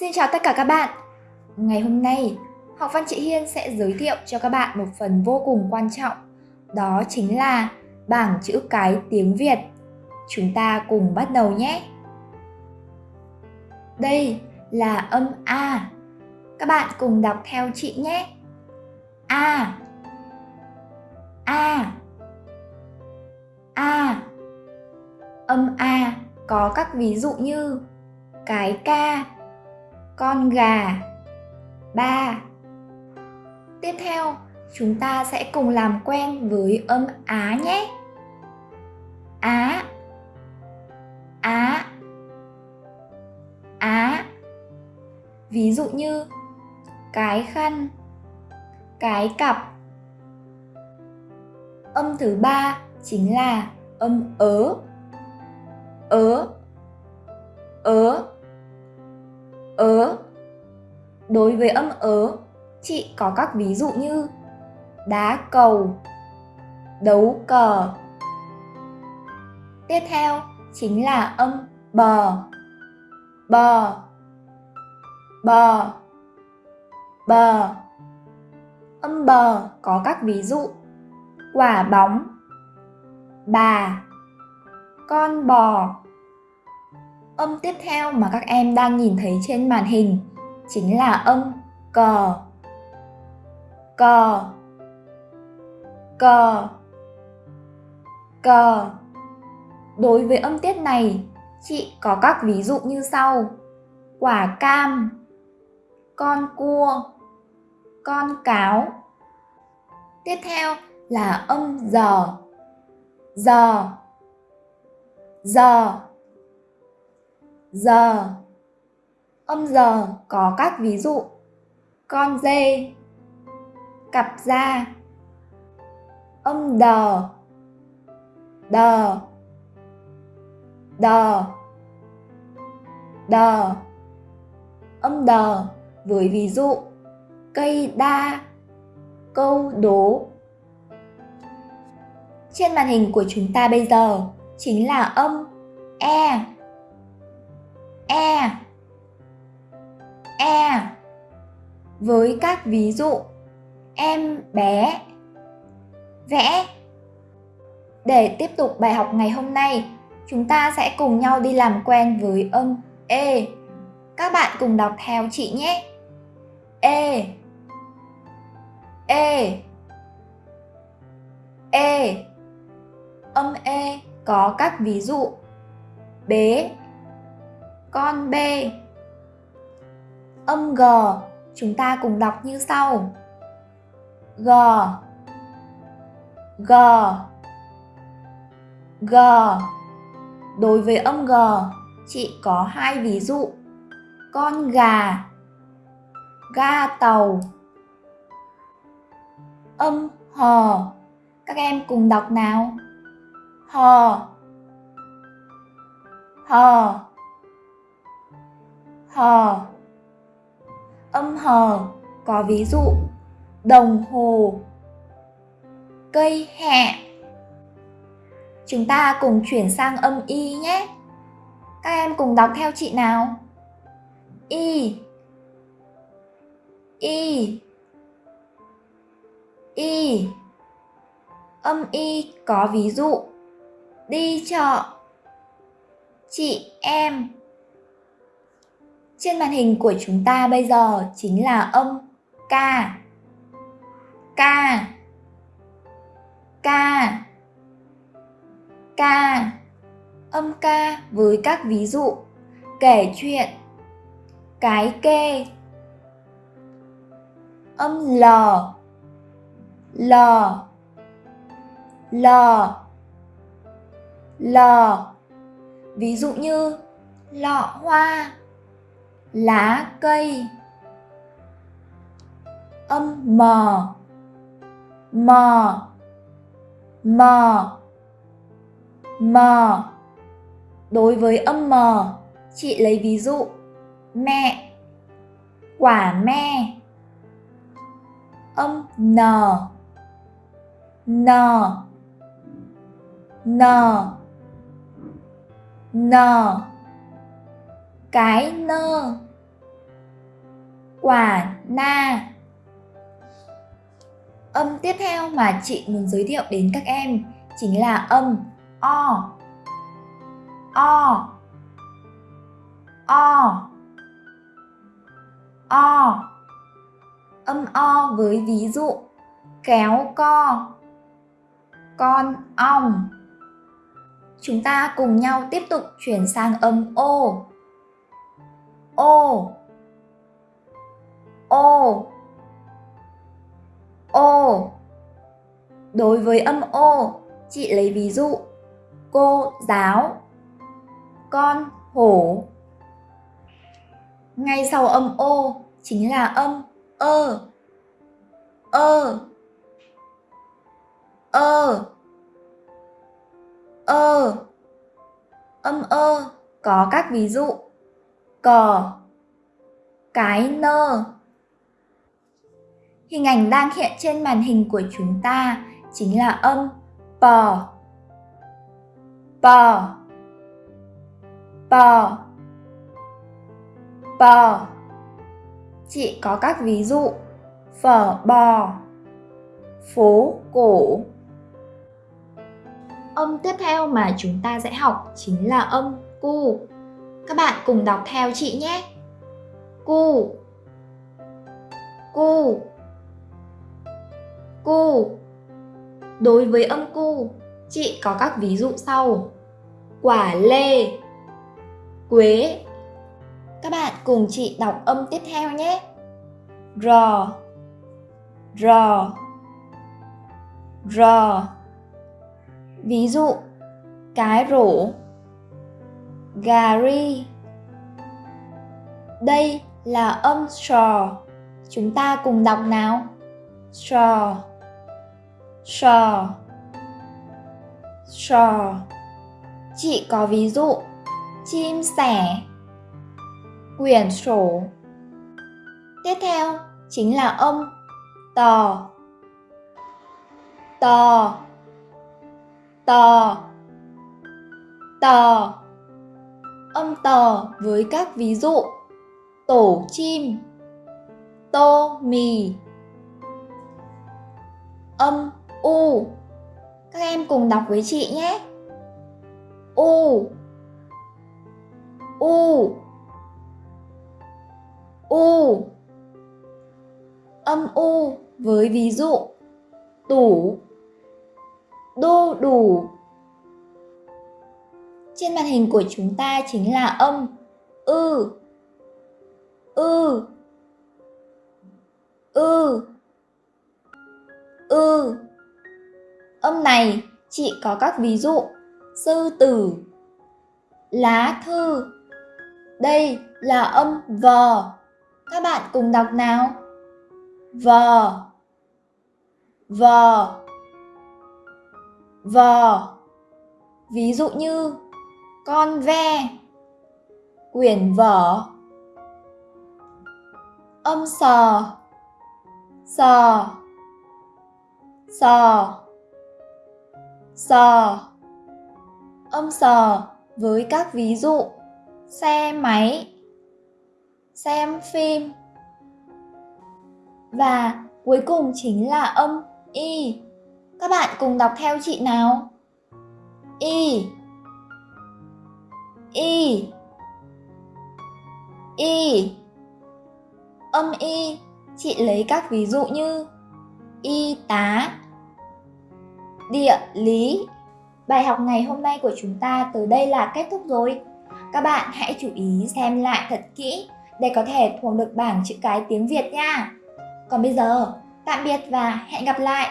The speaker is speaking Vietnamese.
Xin chào tất cả các bạn. Ngày hôm nay, học văn chị Hiên sẽ giới thiệu cho các bạn một phần vô cùng quan trọng. Đó chính là bảng chữ cái tiếng Việt. Chúng ta cùng bắt đầu nhé. Đây là âm A. Các bạn cùng đọc theo chị nhé. A. A. A. Âm A có các ví dụ như cái ca, con gà, ba. Tiếp theo, chúng ta sẽ cùng làm quen với âm Á nhé. Á Á Á Ví dụ như cái khăn, cái cặp. Âm thứ ba chính là âm. Ớ Ớ ớ đối với âm ớ, chị có các ví dụ như đá cầu, đấu cờ. Tiếp theo chính là âm bờ bờ bờ bờ. Âm bờ có các ví dụ, quả bóng, bà, con bò. Âm tiếp theo mà các em đang nhìn thấy trên màn hình chính là âm cò cò cò cò Đối với âm tiết này, chị có các ví dụ như sau. Quả cam, con cua, con cáo. Tiếp theo là âm giờ. Giờ. Giờ giờ âm giờ có các ví dụ. Con dê, cặp da. Âm đờ đờ đờ đờ. Âm đờ với ví dụ cây đa, câu đố. Trên màn hình của chúng ta bây giờ chính là âm e. E e. Với các ví dụ, em bé, vẽ. Để tiếp tục bài học ngày hôm nay, chúng ta sẽ cùng nhau đi làm quen với âm e. Các bạn cùng đọc theo chị nhé. E. E. E. Âm e có các ví dụ. Bế con B. Âm G chúng ta cùng đọc như sau. G. G. G. Đối với âm G, chị có hai ví dụ. Con gà Ga tàu. Âm hò Các em cùng đọc nào. hò hò hò âm hờ. Có ví dụ, đồng hồ, cây hẹ. Chúng ta cùng chuyển sang âm y nhé. Các em cùng đọc theo chị nào? Y. Y. Y. Âm y có ví dụ, đi chợ. Chị em trên màn hình của chúng ta bây giờ chính là âm K. K. K. K. Âm K với các ví dụ kể chuyện, cái kê. Âm L. L. L. L. Ví dụ như lọ hoa lá cây. Âm mờ mờ mờ mờ đối với âm mờ chị lấy ví dụ, mẹ. Quả me. Âm n n n n cái nơ. Quả na. Âm tiếp theo mà chị muốn giới thiệu đến các em chính là âm, o. O. O. O. Âm o với ví dụ kéo co, con ong. Chúng ta cùng nhau tiếp tục chuyển sang âm ô ô. Ô. Ô. Đối với âm ô, chị lấy ví dụ. Cô giáo. Con hổ. Ngay sau âm ô chính là âm ơ. Ơ. Ơ. Ơ. Âm ơ có các ví dụ cò, cái nơ. Hình ảnh đang hiện trên màn hình của chúng ta chính là âm bò bò bò bò chị có các ví dụ. Phở bò. Phố cổ. Âm tiếp theo mà chúng ta sẽ học chính là âm cu các bạn cùng đọc theo chị nhé. Cu. Cu. Cu. Đối với âm cu, chị có các ví dụ sau. Quả lê. Quế. Các bạn cùng chị đọc âm tiếp theo nhé. Rò. Rò. Rò. Ví dụ, cái rổ gà ri đây là âm sò. Chúng ta cùng đọc nào. Sò. Sò. Sò. Chị có ví dụ. Chim sẻ. Quyển sổ. Tiếp theo chính là âm tò. Tò. Tò. Tò âm tò với các ví dụ. Tổ chim, tô mì. Âm u. Các em cùng đọc với chị nhé. U. U. U. Âm u với ví dụ. Tủ đô đủ trên màn hình của chúng ta chính là âm, ư ư ư ư. Âm này, chị có các ví dụ. Sư tử, lá thư. Đây là âm vò các bạn cùng đọc nào. Vò vò vò ví dụ như con ve. Quyển vở. Âm sò sò sò sò âm sò với các ví dụ. Xe máy. Xem phim. Và cuối cùng chính là âm y. Các bạn cùng đọc theo chị nào? Y y y âm y chị lấy các ví dụ như y tá địa lý bài học ngày hôm nay của chúng ta từ đây là kết thúc rồi các bạn hãy chú ý xem lại thật kỹ để có thể thuộc được bảng chữ cái tiếng Việt nha. Còn bây giờ, tạm biệt và hẹn gặp lại!